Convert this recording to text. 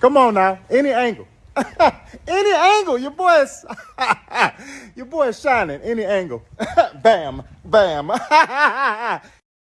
Come on now. Any angle. Any angle. Your boy is your boy is shining. Any angle. bam. Bam.